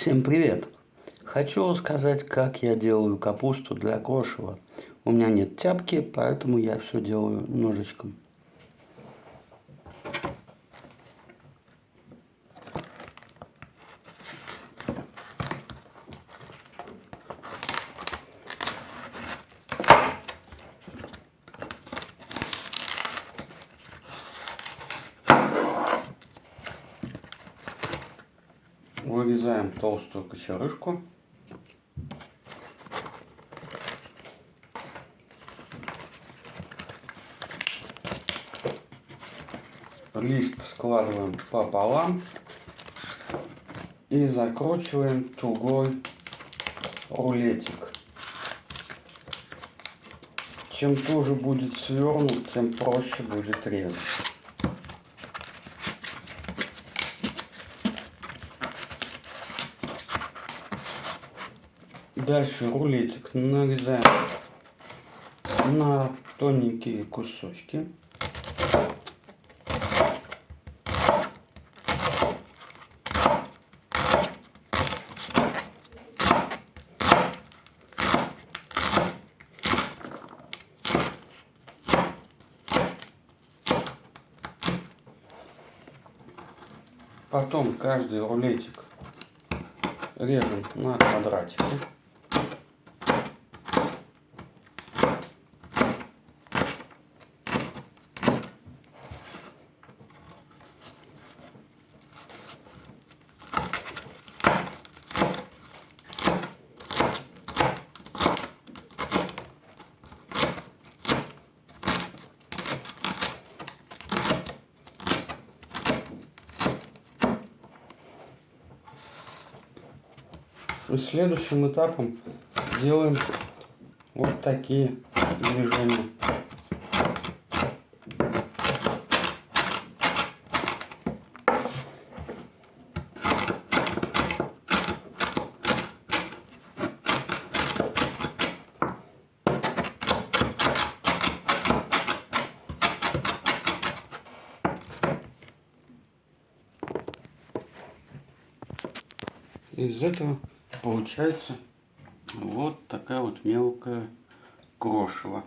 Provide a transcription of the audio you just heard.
Всем привет! Хочу рассказать, как я делаю капусту для крошева. У меня нет тяпки, поэтому я все делаю ножичком. Вырезаем толстую кочерышку. Лист складываем пополам и закручиваем тугой рулетик. Чем туже будет свернут, тем проще будет резать. Дальше рулетик нарезаем на тоненькие кусочки. Потом каждый рулетик режем на квадратики. И следующим этапом делаем вот такие движения. Из этого получается вот такая вот мелкая крошево.